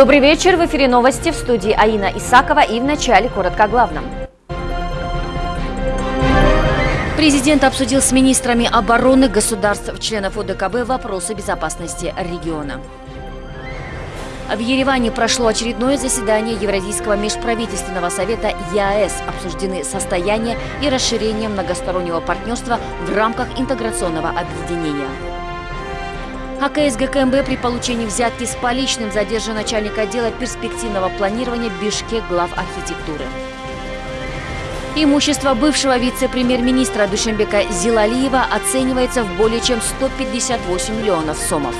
Добрый вечер. В эфире новости в студии Аина Исакова и в начале коротко о главном. Президент обсудил с министрами обороны государств-членов ОДКБ вопросы безопасности региона. В Ереване прошло очередное заседание Евразийского межправительственного совета ЕАЭС. Обсуждены состояние и расширение многостороннего партнерства в рамках интеграционного объединения. АКС ГКМБ при получении взятки с поличным задержан начальник отдела перспективного планирования Бишкек глав архитектуры. Имущество бывшего вице-премьер-министра Душенбека Зилалиева оценивается в более чем 158 миллионов сомов.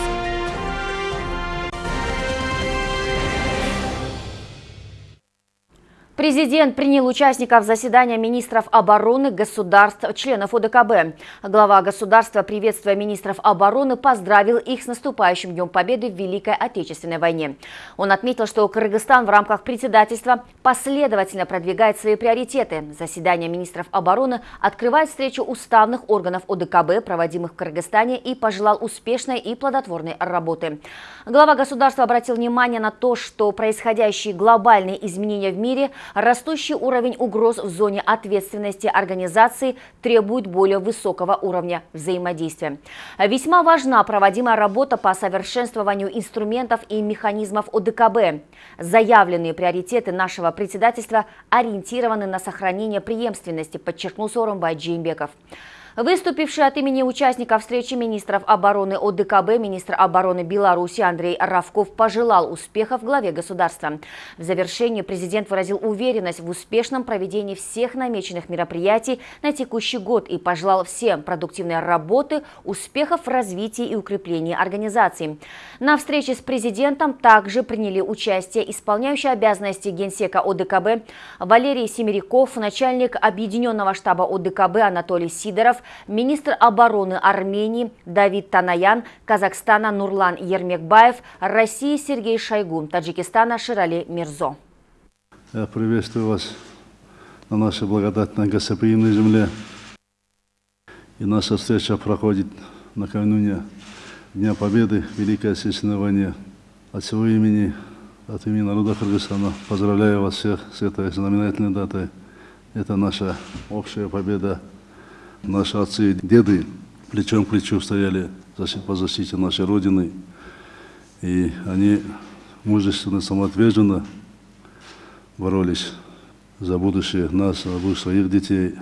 Президент принял участников заседания министров обороны государств, членов ОДКБ. Глава государства, приветствуя министров обороны, поздравил их с наступающим Днем Победы в Великой Отечественной войне. Он отметил, что Кыргызстан в рамках председательства последовательно продвигает свои приоритеты. Заседание министров обороны открывает встречу уставных органов ОДКБ, проводимых в Кыргызстане, и пожелал успешной и плодотворной работы. Глава государства обратил внимание на то, что происходящие глобальные изменения в мире – Растущий уровень угроз в зоне ответственности организации требует более высокого уровня взаимодействия. Весьма важна проводимая работа по совершенствованию инструментов и механизмов ОДКБ. Заявленные приоритеты нашего председательства ориентированы на сохранение преемственности, подчеркнул Сооронбай Джеймбеков. Выступивший от имени участников встречи министров обороны ОДКБ, министр обороны Беларуси Андрей Равков пожелал успехов главе государства. В завершении президент выразил уверенность в успешном проведении всех намеченных мероприятий на текущий год и пожелал всем продуктивной работы, успехов в развитии и укреплении организации. На встрече с президентом также приняли участие исполняющий обязанности генсека ОДКБ Валерий Семеряков, начальник Объединенного штаба ОДКБ Анатолий Сидоров, министр обороны Армении Давид Танаян, Казахстана Нурлан Ермекбаев, России Сергей Шойгу, Таджикистана Ширали Мирзо. Я приветствую вас на нашей благодатной гостеприимной земле. И наша встреча проходит накануне Дня Победы в Великой Отечественной войне. От всего имени, от имени народа Кыргызстана поздравляю вас всех с этой знаменательной датой. Это наша общая победа Наши отцы и деды плечом к плечу стояли по защите нашей Родины. И они мужественно, самоотверженно боролись за будущее нас, за будущее своих детей.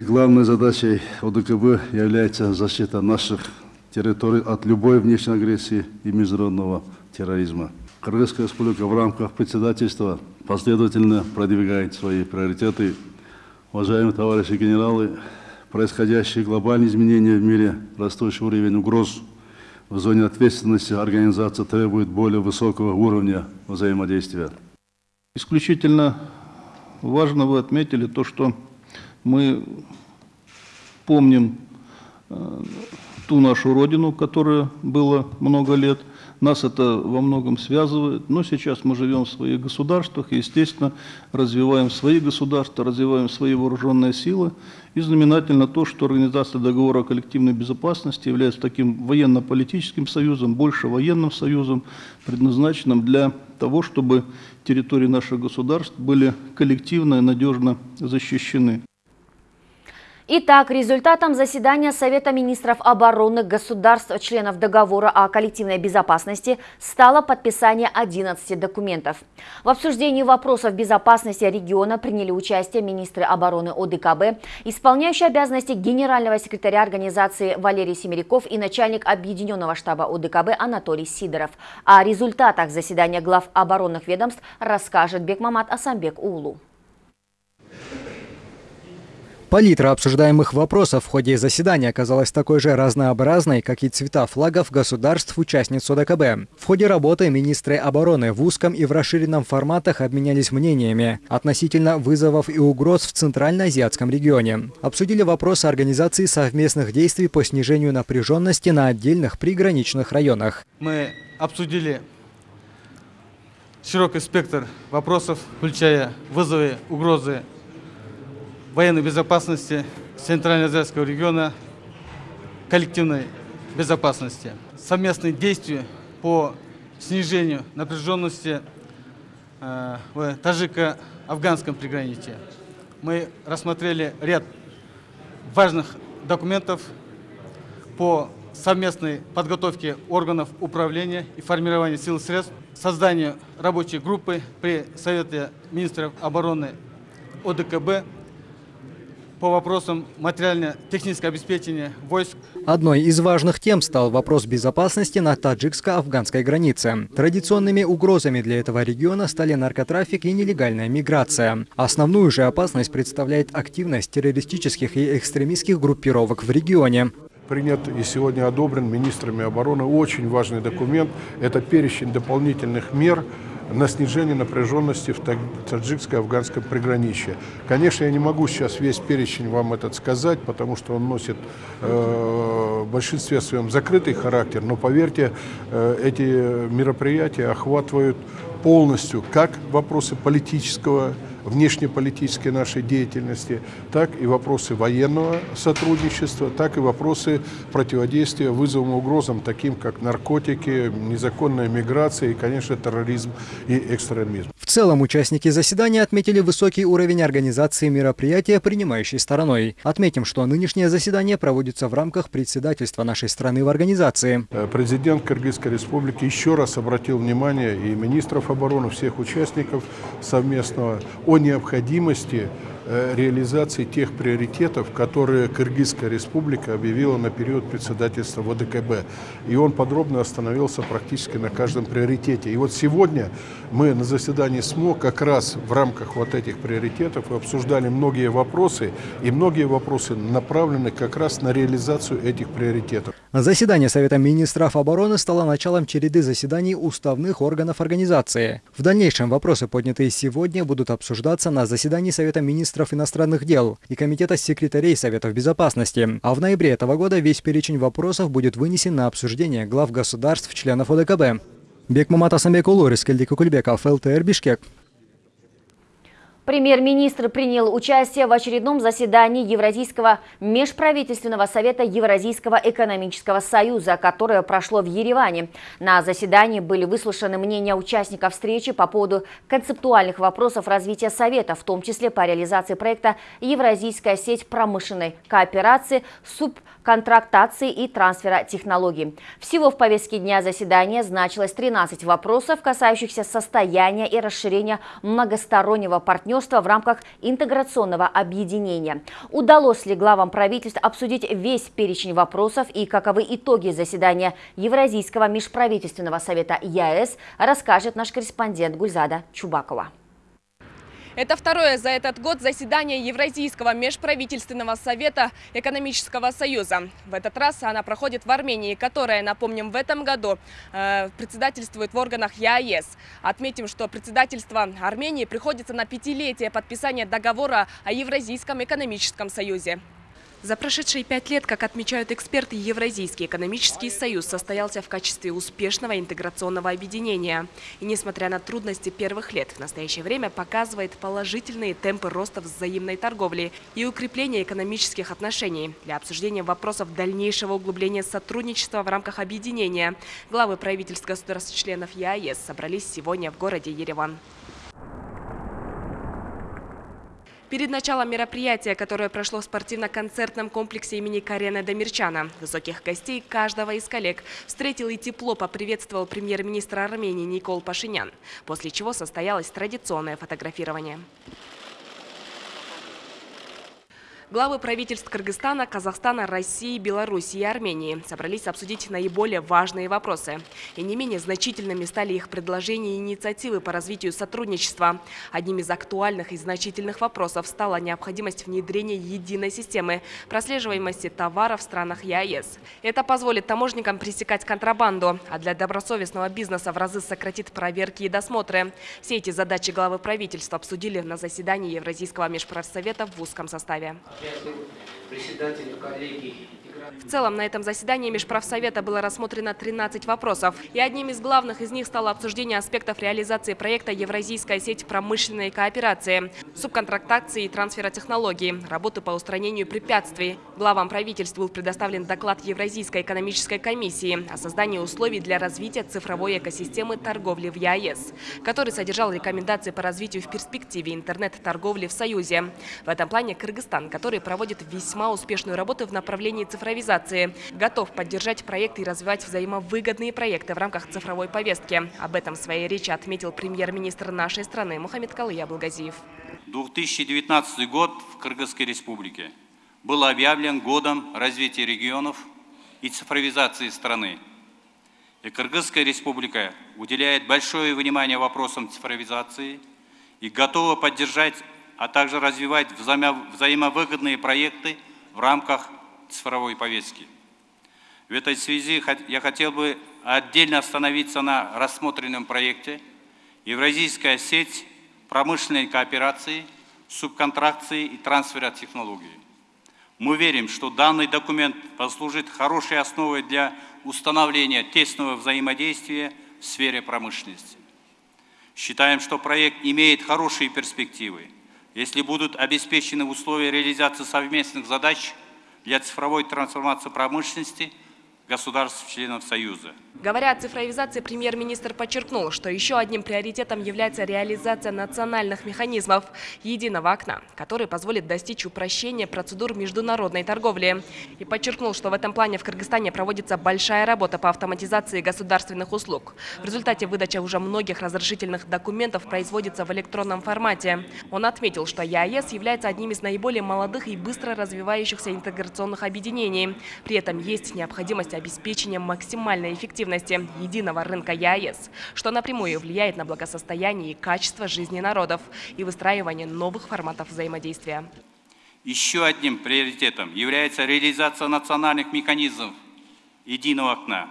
Главной задачей ОДКБ является защита наших территорий от любой внешней агрессии и международного терроризма. Кыргызская республика в рамках председательства последовательно продвигает свои приоритеты. Уважаемые товарищи генералы, происходящие глобальные изменения в мире, растущий уровень угроз в зоне ответственности организации требует более высокого уровня взаимодействия. Исключительно важно вы отметили то, что мы помним э, ту нашу родину, которая была много лет, нас это во многом связывает, но сейчас мы живем в своих государствах и, естественно, развиваем свои государства, развиваем свои вооруженные силы. И знаменательно то, что Организация договора о коллективной безопасности является таким военно-политическим союзом, больше военным союзом, предназначенным для того, чтобы территории наших государств были коллективно и надежно защищены. Итак, результатом заседания Совета министров обороны государств, членов договора о коллективной безопасности, стало подписание 11 документов. В обсуждении вопросов безопасности региона приняли участие министры обороны ОДКБ, исполняющий обязанности генерального секретаря организации Валерий Семеряков и начальник Объединенного штаба ОДКБ Анатолий Сидоров. О результатах заседания глав оборонных ведомств расскажет Бекмамат Асамбек Улу. Палитра обсуждаемых вопросов в ходе заседания оказалась такой же разнообразной, как и цвета флагов государств-участниц ОДКБ. В ходе работы министры обороны в узком и в расширенном форматах обменялись мнениями относительно вызовов и угроз в Центральноазиатском регионе. Обсудили вопросы организации совместных действий по снижению напряженности на отдельных приграничных районах. Мы обсудили широкий спектр вопросов, включая вызовы, угрозы военной безопасности Центральноазиатского региона, коллективной безопасности. Совместные действия по снижению напряженности э, в таджико-афганском приграничье. Мы рассмотрели ряд важных документов по совместной подготовке органов управления и формирования сил и средств, созданию рабочей группы при Совете министров обороны ОДКБ по вопросам материально-технического обеспечения войск. Одной из важных тем стал вопрос безопасности на таджикско-афганской границе. Традиционными угрозами для этого региона стали наркотрафик и нелегальная миграция. Основную же опасность представляет активность террористических и экстремистских группировок в регионе принят и сегодня одобрен министрами обороны очень важный документ. Это перечень дополнительных мер на снижение напряженности в таджикско-афганском приграничье. Конечно, я не могу сейчас весь перечень вам этот сказать, потому что он носит э, в большинстве своем закрытый характер, но поверьте, э, эти мероприятия охватывают полностью как вопросы политического внешнеполитической нашей деятельности, так и вопросы военного сотрудничества, так и вопросы противодействия вызовам и угрозам, таким как наркотики, незаконная миграция и, конечно, терроризм и экстремизм. В целом участники заседания отметили высокий уровень организации мероприятия, принимающей стороной. Отметим, что нынешнее заседание проводится в рамках председательства нашей страны в организации. Э, президент Кыргызской республики еще раз обратил внимание и министров обороны, всех участников совместного о необходимости Э, реализации тех приоритетов, которые Кыргызская республика объявила на период председательства ВДКБ. И он подробно остановился практически на каждом приоритете. И вот сегодня мы на заседании СМО как раз в рамках вот этих приоритетов обсуждали многие вопросы, и многие вопросы направлены как раз на реализацию этих приоритетов. Заседание Совета министров обороны стало началом череды заседаний уставных органов организации. В дальнейшем вопросы, поднятые сегодня, будут обсуждаться на заседании Совета министров иностранных дел и Комитета секретарей Советов Безопасности. А в ноябре этого года весь перечень вопросов будет вынесен на обсуждение глав государств-членов ОДКБ. Бекмамат Асамбек Улурис, Кельдик Кульбеков, ЛТР Бишкек. Премьер-министр принял участие в очередном заседании Евразийского межправительственного совета Евразийского экономического союза, которое прошло в Ереване. На заседании были выслушаны мнения участников встречи по поводу концептуальных вопросов развития совета, в том числе по реализации проекта «Евразийская сеть промышленной кооперации», субконтрактации и трансфера технологий. Всего в повестке дня заседания значилось 13 вопросов, касающихся состояния и расширения многостороннего партнерства в рамках интеграционного объединения. Удалось ли главам правительств обсудить весь перечень вопросов и каковы итоги заседания Евразийского межправительственного совета ЯЭС, расскажет наш корреспондент Гульзада Чубакова. Это второе за этот год заседание Евразийского межправительственного совета экономического союза. В этот раз она проходит в Армении, которая, напомним, в этом году э, председательствует в органах ЕАЭС. Отметим, что председательство Армении приходится на пятилетие подписания договора о Евразийском экономическом союзе. За прошедшие пять лет, как отмечают эксперты, Евразийский экономический союз состоялся в качестве успешного интеграционного объединения. И несмотря на трудности первых лет, в настоящее время показывает положительные темпы роста взаимной торговли и укрепления экономических отношений. Для обсуждения вопросов дальнейшего углубления сотрудничества в рамках объединения главы правительств государств-членов ЕАЭС собрались сегодня в городе Ереван. Перед началом мероприятия, которое прошло в спортивно-концертном комплексе имени Карена Демирчана, высоких гостей каждого из коллег встретил и тепло поприветствовал премьер-министр Армении Никол Пашинян, после чего состоялось традиционное фотографирование. Главы правительств Кыргызстана, Казахстана, России, Беларуси и Армении собрались обсудить наиболее важные вопросы. И не менее значительными стали их предложения и инициативы по развитию сотрудничества. Одним из актуальных и значительных вопросов стала необходимость внедрения единой системы прослеживаемости товаров в странах ЕАЭС. Это позволит таможникам пресекать контрабанду, а для добросовестного бизнеса в разы сократит проверки и досмотры. Все эти задачи главы правительства обсудили на заседании Евразийского межправсовета в узком составе председателю коллегии В целом, на этом заседании Межправсовета было рассмотрено 13 вопросов. И одним из главных из них стало обсуждение аспектов реализации проекта «Евразийская сеть промышленной кооперации», субконтрактации и трансфера технологий, работы по устранению препятствий. Главам правительств был предоставлен доклад Евразийской экономической комиссии о создании условий для развития цифровой экосистемы торговли в ЕАЭС, который содержал рекомендации по развитию в перспективе интернет-торговли в Союзе. В этом плане Кыргызстан, который проводит весьма успешную работу в направлении цифровизации, готов поддержать проекты и развивать взаимовыгодные проекты в рамках цифровой повестки. Об этом в своей речи отметил премьер-министр нашей страны Мухаммед Калыя Абылгазиев. 2019 год в Кыргызской республике был объявлен годом развития регионов и цифровизации страны. И Кыргызская республика уделяет большое внимание вопросам цифровизации и готова поддержать, а также развивать взаимовыгодные проекты в рамках цифровой повестки. В этой связи я хотел бы отдельно остановиться на рассмотренном проекте «Евразийская сеть промышленной кооперации, субконтракции и трансфера технологий». Мы верим, что данный документ послужит хорошей основой для установления тесного взаимодействия в сфере промышленности. Считаем, что проект имеет хорошие перспективы, если будут обеспечены условия реализации совместных задач для цифровой трансформации промышленности – государств-членов Союза. Говоря о цифровизации, премьер-министр подчеркнул, что еще одним приоритетом является реализация национальных механизмов единого окна, который позволит достичь упрощения процедур международной торговли. И подчеркнул, что в этом плане в Кыргызстане проводится большая работа по автоматизации государственных услуг. В результате выдача уже многих разрешительных документов производится в электронном формате. Он отметил, что ЕАЭС является одним из наиболее молодых и быстро развивающихся интеграционных объединений. При этом есть необходимость обеспечением максимальной эффективности единого рынка ЕАЭС, что напрямую влияет на благосостояние и качество жизни народов и выстраивание новых форматов взаимодействия. Еще одним приоритетом является реализация национальных механизмов единого окна,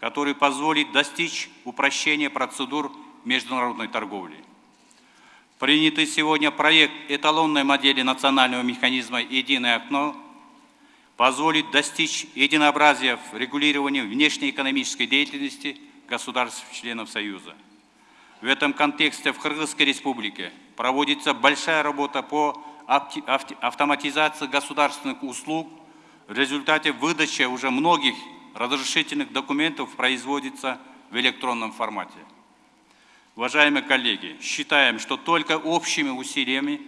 который позволит достичь упрощения процедур международной торговли. Принятый сегодня проект эталонной модели национального механизма «Единое окно» позволит достичь единообразия в регулировании внешнеэкономической деятельности государств-членов Союза. В этом контексте в Кыргызской республике проводится большая работа по автоматизации государственных услуг. В результате выдача уже многих разрешительных документов производится в электронном формате. Уважаемые коллеги, считаем, что только общими усилиями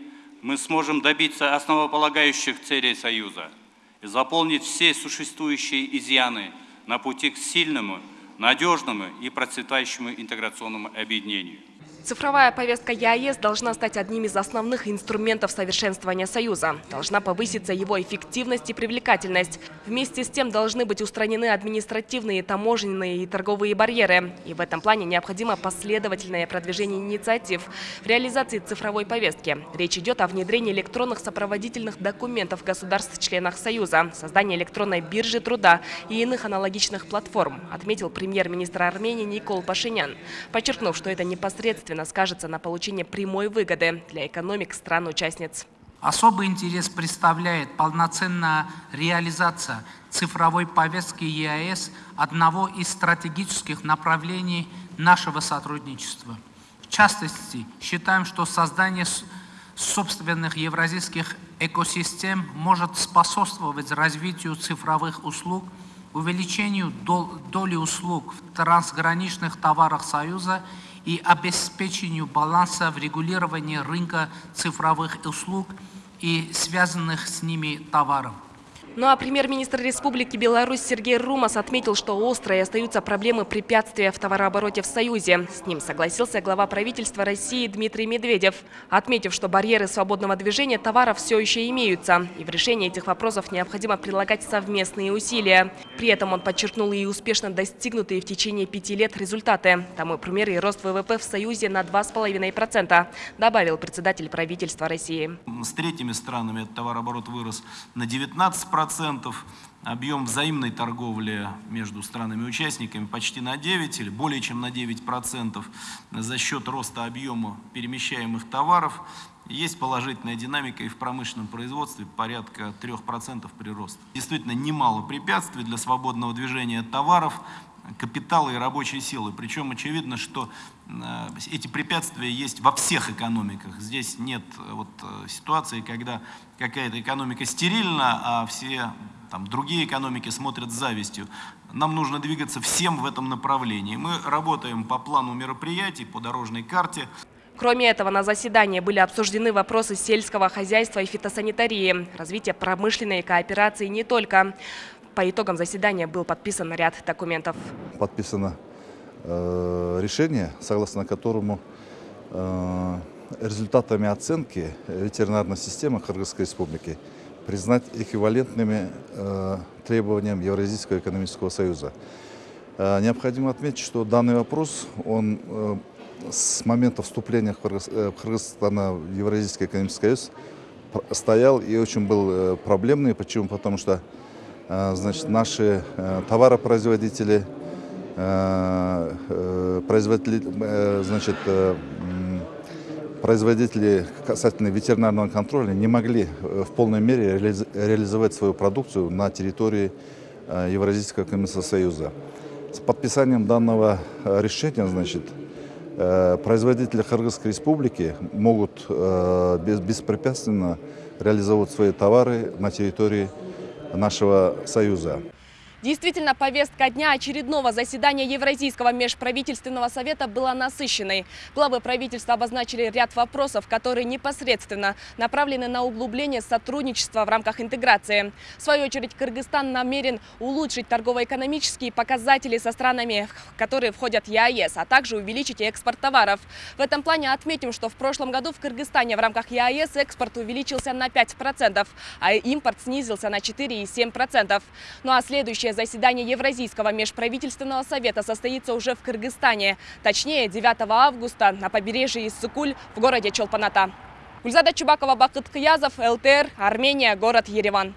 мы сможем добиться основополагающих целей Союза – заполнить все существующие изъяны на пути к сильному, надежному и процветающему интеграционному объединению. Цифровая повестка ЕАЭС должна стать одним из основных инструментов совершенствования Союза. Должна повыситься его эффективность и привлекательность. Вместе с тем должны быть устранены административные, таможенные и торговые барьеры. И в этом плане необходимо последовательное продвижение инициатив в реализации цифровой повестки. Речь идет о внедрении электронных сопроводительных документов государств-членах Союза, создании электронной биржи труда и иных аналогичных платформ, отметил премьер-министр Армении Никол Пашинян, подчеркнув, что это непосредственно существенно скажется на получении прямой выгоды для экономик стран-участниц. Особый интерес представляет полноценная реализация цифровой повестки ЕАЭС одного из стратегических направлений нашего сотрудничества. В частности, считаем, что создание собственных евразийских экосистем может способствовать развитию цифровых услуг, увеличению доли услуг в трансграничных товарах Союза и обеспечению баланса в регулировании рынка цифровых услуг и связанных с ними товаров. Ну а премьер-министр Республики Беларусь Сергей Румас отметил, что острые остаются проблемы препятствия в товарообороте в Союзе. С ним согласился глава правительства России Дмитрий Медведев, отметив, что барьеры свободного движения товаров все еще имеются. И в решении этих вопросов необходимо прилагать совместные усилия. При этом он подчеркнул и успешно достигнутые в течение пяти лет результаты. Тому пример и рост ВВП в Союзе на 2,5%, добавил председатель правительства России. С третьими странами товарооборот вырос на 19% процентов, объем взаимной торговли между странами-участниками почти на 9 или более чем на 9 процентов за счет роста объема перемещаемых товаров. Есть положительная динамика и в промышленном производстве порядка 3% прироста. Действительно немало препятствий для свободного движения товаров, капитала и рабочей силы. Причем очевидно, что э, эти препятствия есть во всех экономиках. Здесь нет э, вот, э, ситуации, когда какая-то экономика стерильна, а все там, другие экономики смотрят с завистью. Нам нужно двигаться всем в этом направлении. Мы работаем по плану мероприятий, по дорожной карте. Кроме этого, на заседании были обсуждены вопросы сельского хозяйства и фитосанитарии, развития промышленной кооперации не только. По итогам заседания был подписан ряд документов. Подписано э, решение, согласно которому э, результатами оценки ветеринарной системы Кыргызской Республики признать эквивалентными э, требованиям Евразийского экономического союза. Э, необходимо отметить, что данный вопрос, он э, с момента вступления э, Кыргызстана в Евразийский экономический союз стоял и очень был э, проблемный. Почему? Потому что Э, значит, наши э, товаропроизводители, э, производители, значит, производители касательно ветеринарного контроля не могли в полной мере реализовать свою продукцию на территории Евразийского экономического союза. С подписанием данного решения, значит, производители Кыргызской республики могут беспрепятственно реализовывать свои товары на территории нашего Союза. Действительно, повестка дня очередного заседания Евразийского межправительственного совета была насыщенной. Главы правительства обозначили ряд вопросов, которые непосредственно направлены на углубление сотрудничества в рамках интеграции. В свою очередь, Кыргызстан намерен улучшить торгово-экономические показатели со странами, которые входят в ЕАЭС, а также увеличить экспорт товаров. В этом плане отметим, что в прошлом году в Кыргызстане в рамках ЕАЭС экспорт увеличился на 5%, а импорт снизился на 4,7%. Ну а следующее заседание Евразийского межправительственного совета состоится уже в Кыргызстане. Точнее, 9 августа на побережье Иссыкуль в городе Чолпаната. Гульзада Чубакова, Бакыт Кыязов, ЛТР, Армения, город Ереван.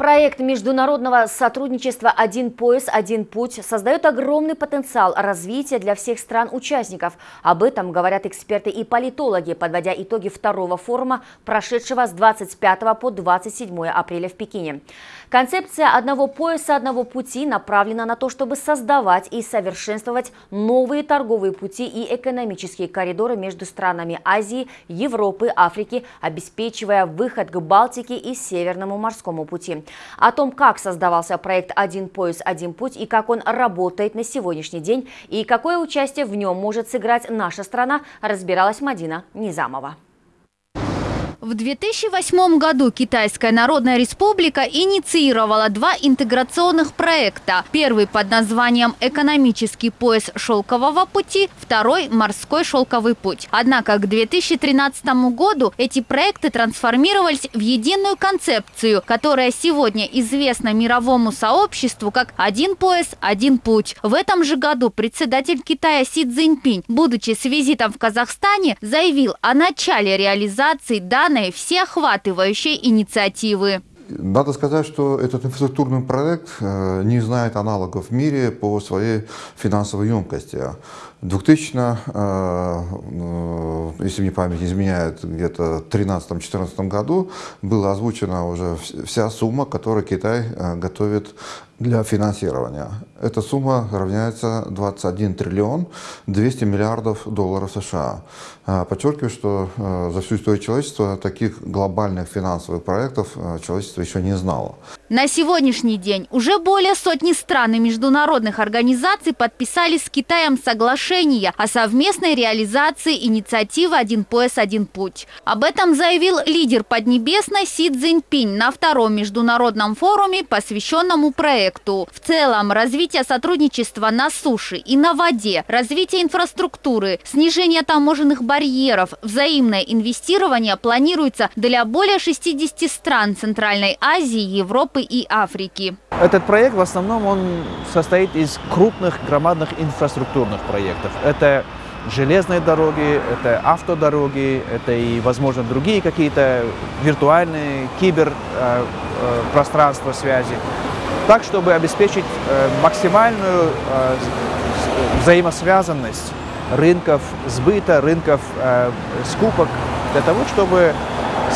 Проект международного сотрудничества «Один пояс, один путь» создает огромный потенциал развития для всех стран-участников. Об этом говорят эксперты и политологи, подводя итоги второго форума, прошедшего с 25 по 27 апреля в Пекине. Концепция «Одного пояса, одного пути» направлена на то, чтобы создавать и совершенствовать новые торговые пути и экономические коридоры между странами Азии, Европы, Африки, обеспечивая выход к Балтике и Северному морскому пути. О том, как создавался проект «Один пояс, один путь» и как он работает на сегодняшний день, и какое участие в нем может сыграть наша страна, разбиралась Мадина Низамова. В 2008 году Китайская Народная Республика инициировала два интеграционных проекта. Первый под названием «Экономический пояс шелкового пути», второй – «Морской шелковый путь». Однако к 2013 году эти проекты трансформировались в единую концепцию, которая сегодня известна мировому сообществу как «Один пояс, один путь». В этом же году председатель Китая Си Цзиньпинь, будучи с визитом в Казахстане, заявил о начале реализации данных данной всеохватывающей инициативы. Надо сказать, что этот инфраструктурный проект э, не знает аналогов в мире по своей финансовой емкости. 2000, э, э, если мне память не изменяет, где-то в 2013-2014 году была озвучена уже вся сумма, которую Китай готовит для финансирования. Эта сумма равняется 21 триллион 200 миллиардов долларов США. А, подчеркиваю, что э, за всю историю человечества таких глобальных финансовых проектов э, человечество еще не знало. На сегодняшний день уже более сотни стран и международных организаций подписали с Китаем соглашение о совместной реализации инициативы «Один пояс, один путь». Об этом заявил лидер Поднебесной Си Цзиньпинь на втором международном форуме, посвященному проекту. В целом, развитие сотрудничества на суше и на воде, развитие инфраструктуры, снижение таможенных барьеров, взаимное инвестирование планируется для более 60 стран Центральной Азии, Европы и Африки. Этот проект в основном он состоит из крупных громадных инфраструктурных проектов. Это железные дороги, это автодороги, это и, возможно, другие какие-то виртуальные киберпространства э, э, связи. Так, чтобы обеспечить э, максимальную взаимосвязанность рынков сбыта, рынков скупок, для того, чтобы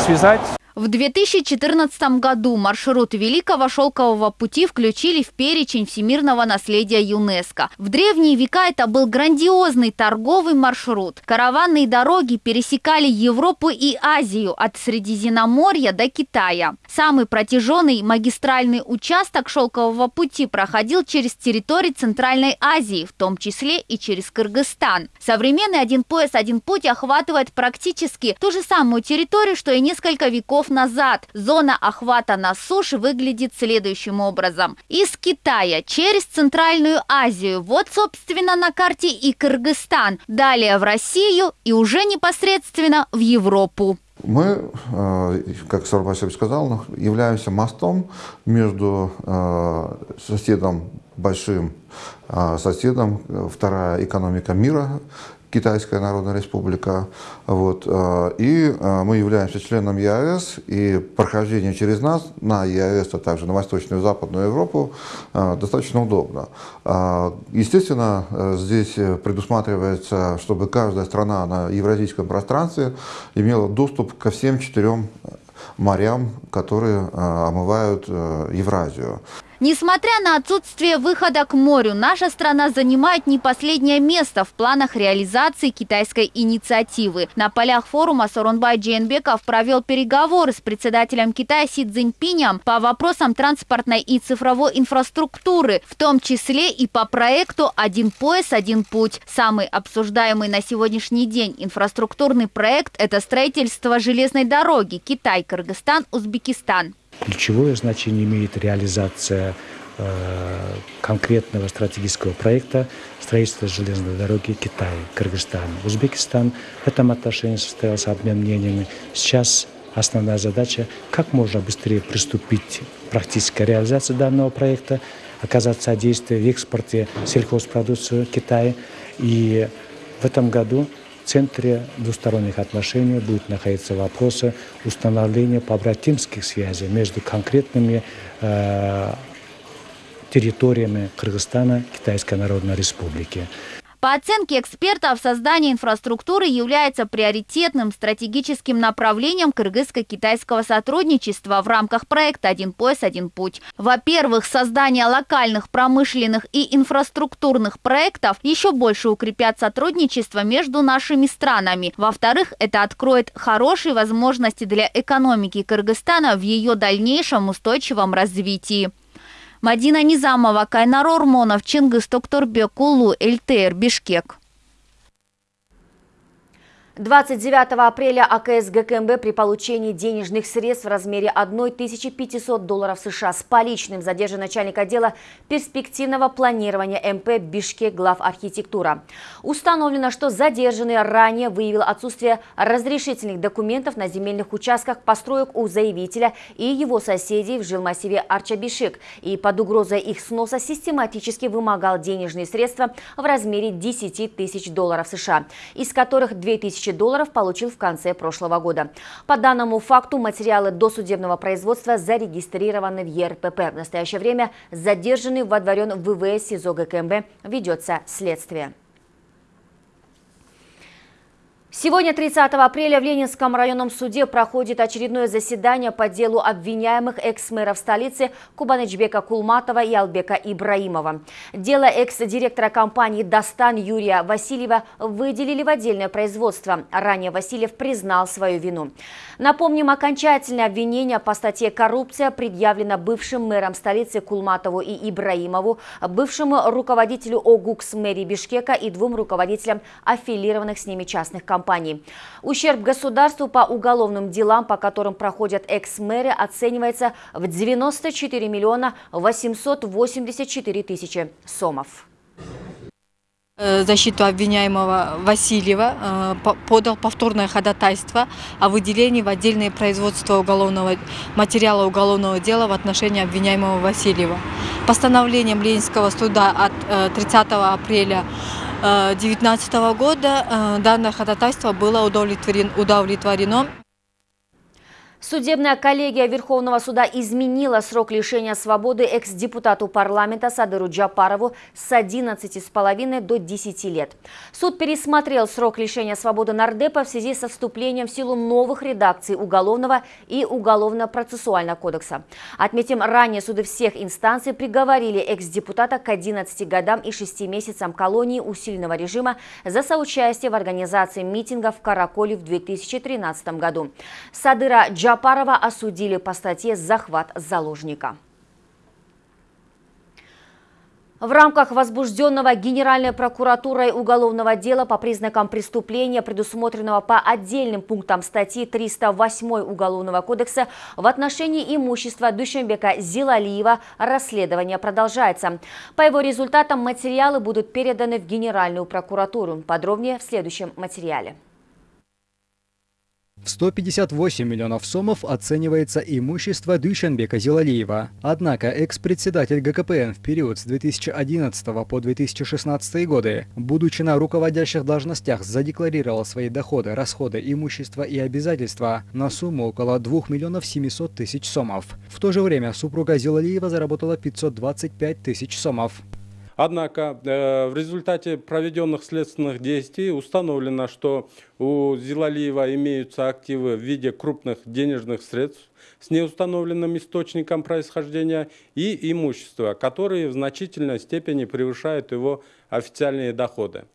связать в 2014 году маршрут Великого Шелкового пути включили в перечень всемирного наследия ЮНЕСКо. В древние века это был грандиозный торговый маршрут. Караванные дороги пересекали Европу и Азию от Средиземноморья до Китая. Самый протяженный магистральный участок Шелкового пути проходил через территории Центральной Азии, в том числе и через Кыргызстан. Современный один пояс, один путь охватывает практически ту же самую территорию, что и несколько веков веков назад. Зона охвата на суше выглядит следующим образом. Из Китая через Центральную Азию, вот собственно на карте и Кыргызстан, далее в Россию и уже непосредственно в Европу. Мы, э, как Сарб сказал, являемся мостом между э, соседом большим э, соседом, вторая экономика мира, Китайская Народная Республика. Вот. Э, и э, мы являемся членом ЕАЭС, и прохождение через нас на ЕАЭС, а также на Восточную и Западную Европу э, достаточно удобно. Естественно, здесь предусматривается, чтобы каждая страна на евразийском пространстве имела доступ ко всем четырем морям, которые омывают Евразию. Несмотря на отсутствие выхода к морю, наша страна занимает не последнее место в планах реализации китайской инициативы. На полях форума Соронбай Джейнбеков провел переговоры с председателем Китая Си Цзиньпинем по вопросам транспортной и цифровой инфраструктуры, в том числе и по проекту «Один пояс, один путь». Самый обсуждаемый на сегодняшний день инфраструктурный проект – это строительство железной дороги Китай-Кыргызстан, Узбекистан. Ключевое значение имеет реализация э, конкретного стратегического проекта строительства железной дороги Китай, Кыргызстан, Узбекистан. В этом отношении состоялся обмен мнениями. Сейчас основная задача, как можно быстрее приступить к практической реализации данного проекта, оказать содействие в экспорте сельхозпродукции Китая. И в этом году в центре двусторонних отношений будет находиться вопрос установления побратимских связей между конкретными э, территориями Кыргызстана, Китайской Народной Республики. По оценке экспертов, создание инфраструктуры является приоритетным стратегическим направлением кыргызско-китайского сотрудничества в рамках проекта «Один пояс, один путь». Во-первых, создание локальных промышленных и инфраструктурных проектов еще больше укрепят сотрудничество между нашими странами. Во-вторых, это откроет хорошие возможности для экономики Кыргызстана в ее дальнейшем устойчивом развитии. Мадина Низамова, Кайнар Ормонов, Чингис Токторбек, Кулу, ЛТР, Бишкек. 29 апреля АКС ГКМБ при получении денежных средств в размере 1500 долларов США с поличным задержан начальник отдела перспективного планирования МП Бишкек глав архитектура. Установлено, что задержанный ранее выявил отсутствие разрешительных документов на земельных участках построек у заявителя и его соседей в жилмассиве Арчабишек и под угрозой их сноса систематически вымогал денежные средства в размере 10 тысяч долларов США, из которых 2000 тысячи долларов получил в конце прошлого года. По данному факту материалы досудебного производства зарегистрированы в ЕРПП. В настоящее время задержанный водворен в ВВС СИЗО ГКМБ ведется следствие. Сегодня, 30 апреля, в Ленинском районном суде проходит очередное заседание по делу обвиняемых экс-мэров столицы Кубанычбека Кулматова и Албека Ибраимова. Дело экс-директора компании «Достан» Юрия Васильева выделили в отдельное производство. Ранее Васильев признал свою вину. Напомним, окончательное обвинение по статье «Коррупция» предъявлено бывшим мэром столицы Кулматову и Ибраимову, бывшему руководителю ОГУКС мэрии Бишкека и двум руководителям аффилированных с ними частных компаний. Ущерб государству по уголовным делам, по которым проходят экс-мэры, оценивается в 94 миллиона 884 тысячи сомов. Э, защиту обвиняемого Васильева э, подал повторное ходатайство о выделении в отдельное производство уголовного материала уголовного дела в отношении обвиняемого Васильева. Постановлением Ленинского суда от 30 э, апреля 2019 года данное ходатайство было удовлетворено. Судебная коллегия Верховного суда изменила срок лишения свободы экс-депутату парламента Садыру Джапарову с 11,5 до 10 лет. Суд пересмотрел срок лишения свободы нардепа в связи со вступлением в силу новых редакций Уголовного и Уголовно-процессуального кодекса. Отметим, ранее суды всех инстанций приговорили экс-депутата к 11 годам и 6 месяцам колонии усиленного режима за соучастие в организации митинга в Караколе в 2013 году. Садыра Джапарова Джапарова осудили по статье «Захват заложника». В рамках возбужденного Генеральной прокуратурой уголовного дела по признакам преступления, предусмотренного по отдельным пунктам статьи 308 Уголовного кодекса в отношении имущества Душенбека Зилалиева, расследование продолжается. По его результатам материалы будут переданы в Генеральную прокуратуру. Подробнее в следующем материале. В 158 миллионов сомов оценивается имущество Дюшенбека Зилалиева. Однако экс-председатель ГКПН в период с 2011 по 2016 годы, будучи на руководящих должностях, задекларировал свои доходы, расходы, имущество и обязательства на сумму около 2 миллионов 700 тысяч сомов. В то же время супруга Зилалиева заработала 525 тысяч сомов. Однако э, в результате проведенных следственных действий установлено, что у Зилалиева имеются активы в виде крупных денежных средств с неустановленным источником происхождения и имущества, которые в значительной степени превышают его официальные доходы.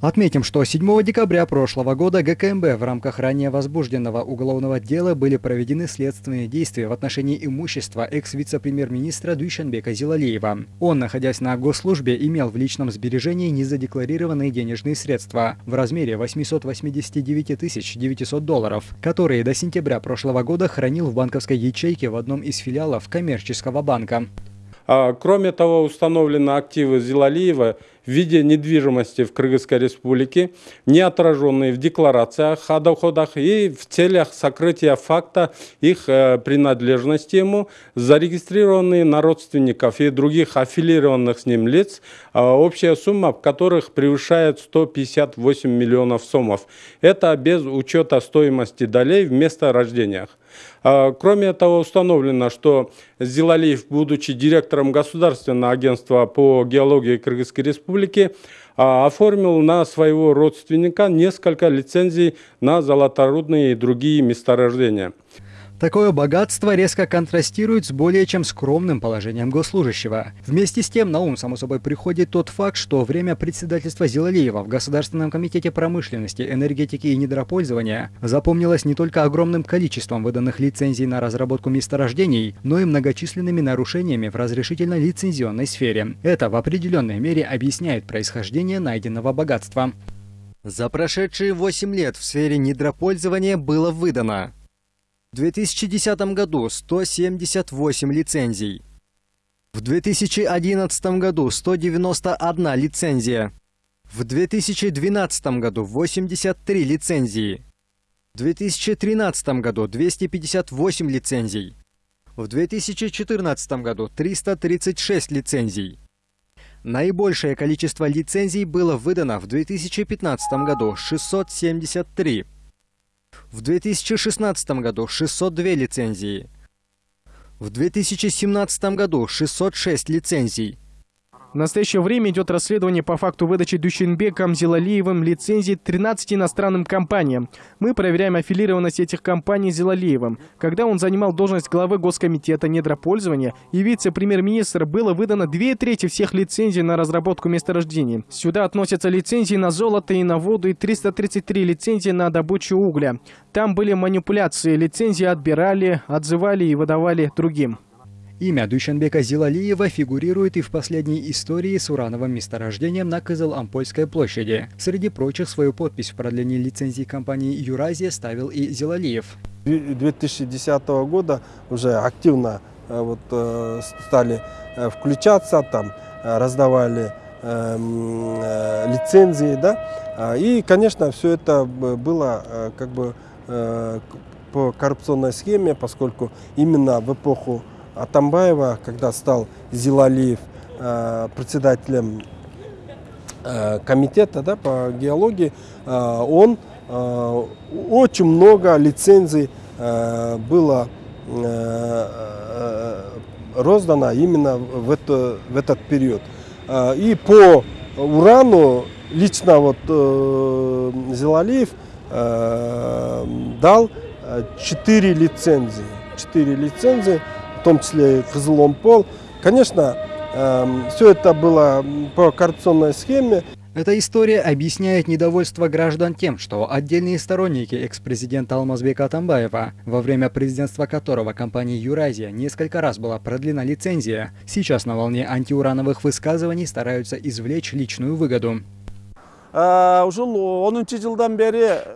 Отметим, что 7 декабря прошлого года ГКМБ в рамках ранее возбужденного уголовного дела были проведены следственные действия в отношении имущества экс-вице-премьер-министра Дуйшенбека Зилалиева. Он, находясь на госслужбе, имел в личном сбережении незадекларированные денежные средства в размере 889 900 долларов, которые до сентября прошлого года хранил в банковской ячейке в одном из филиалов коммерческого банка. А, кроме того, установлены активы Зилалиева в виде недвижимости в Кыргызской республике, не отраженные в декларациях о доходах и в целях сокрытия факта их э, принадлежности ему, зарегистрированные на родственников и других аффилированных с ним лиц, а общая сумма которых превышает 158 миллионов сомов. Это без учета стоимости долей в месторождениях. А, кроме того, установлено, что Зилалиев, будучи директором Государственного агентства по геологии Кыргызской Республики, а, оформил на своего родственника несколько лицензий на золоторудные и другие месторождения. Такое богатство резко контрастирует с более чем скромным положением госслужащего. Вместе с тем на ум, само собой, приходит тот факт, что время председательства Зилалиева в Государственном комитете промышленности, энергетики и недропользования запомнилось не только огромным количеством выданных лицензий на разработку месторождений, но и многочисленными нарушениями в разрешительно-лицензионной сфере. Это в определенной мере объясняет происхождение найденного богатства. За прошедшие 8 лет в сфере недропользования было выдано в 2010 году 178 лицензий. В 2011 году 191 лицензия. В 2012 году 83 лицензии. В 2013 году 258 лицензий. В 2014 году 336 лицензий. Наибольшее количество лицензий было выдано в 2015 году – 673. В 2016 году 602 лицензии. В 2017 году 606 лицензий. В настоящее время идет расследование по факту выдачи Дущенбеком Зилалиевым лицензий 13 иностранным компаниям. Мы проверяем аффилированность этих компаний Зилалиевым. Когда он занимал должность главы Госкомитета недропользования и вице-премьер-министр, было выдано две трети всех лицензий на разработку месторождений. Сюда относятся лицензии на золото и на воду и 333 лицензии на добычу угля. Там были манипуляции, лицензии отбирали, отзывали и выдавали другим. Имя Душенбека Зилалиева фигурирует и в последней истории с урановым месторождением на Кызыл-Ампольской площади. Среди прочих свою подпись в продлении лицензии компании «Юразия» ставил и Зилалиев. 2010 года уже активно э, вот, э, стали э, включаться, там раздавали эм, лицензии, да, а, и, конечно, все это было как бы по коррупционной схеме, поскольку именно в эпоху Атамбаева, когда стал Зилалиев э, председателем э, комитета да, по геологии, э, он очень много лицензий было роздано именно в, это, в этот период. И по урану лично вот Зелалиев дал 4 лицензии. 4 лицензии, в том числе Кызыломпол. Конечно, все это было по коррупционной схеме. Эта история объясняет недовольство граждан тем, что отдельные сторонники экс-президента Алмазбека Атамбаева, во время президентства которого компании «Юразия» несколько раз была продлена лицензия, сейчас на волне антиурановых высказываний стараются извлечь личную выгоду.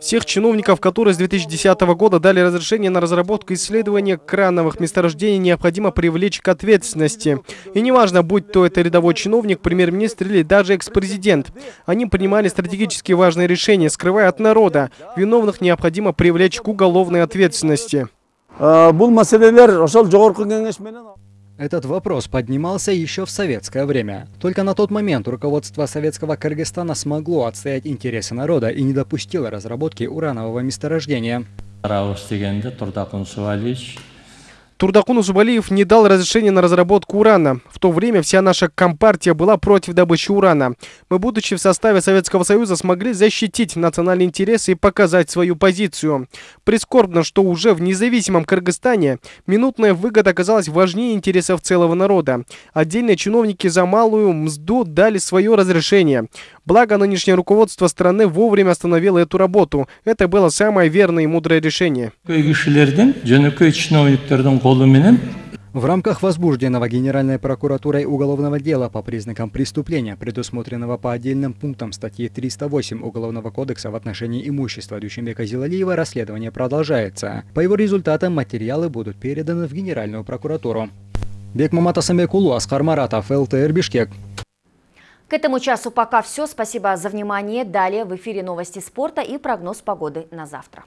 Всех чиновников, которые с 2010 года дали разрешение на разработку исследования крановых месторождений, необходимо привлечь к ответственности. И неважно, будь то это рядовой чиновник, премьер-министр или даже экс-президент. Они принимали стратегически важные решения, скрывая от народа. Виновных необходимо привлечь к уголовной ответственности. Этот вопрос поднимался еще в советское время. Только на тот момент руководство советского Кыргызстана смогло отстоять интересы народа и не допустило разработки уранового месторождения. Турдакун Усубалиев не дал разрешения на разработку урана. В то время вся наша компартия была против добычи урана. Мы, будучи в составе Советского Союза, смогли защитить национальные интересы и показать свою позицию. Прискорбно, что уже в независимом Кыргызстане минутная выгода оказалась важнее интересов целого народа. Отдельные чиновники за малую мзду дали свое разрешение. Благо, нынешнее руководство страны вовремя остановило эту работу. Это было самое верное и мудрое решение. В рамках возбужденного Генеральной прокуратурой уголовного дела по признакам преступления, предусмотренного по отдельным пунктам статьи 308 Уголовного кодекса в отношении имущества Дучембека Зилалиева, расследование продолжается. По его результатам материалы будут переданы в Генеральную прокуратуру. Бекмамат Асамбекулу, Асхар Маратов, ЛТР Бишкек. К этому часу пока все. Спасибо за внимание. Далее в эфире новости спорта и прогноз погоды на завтра.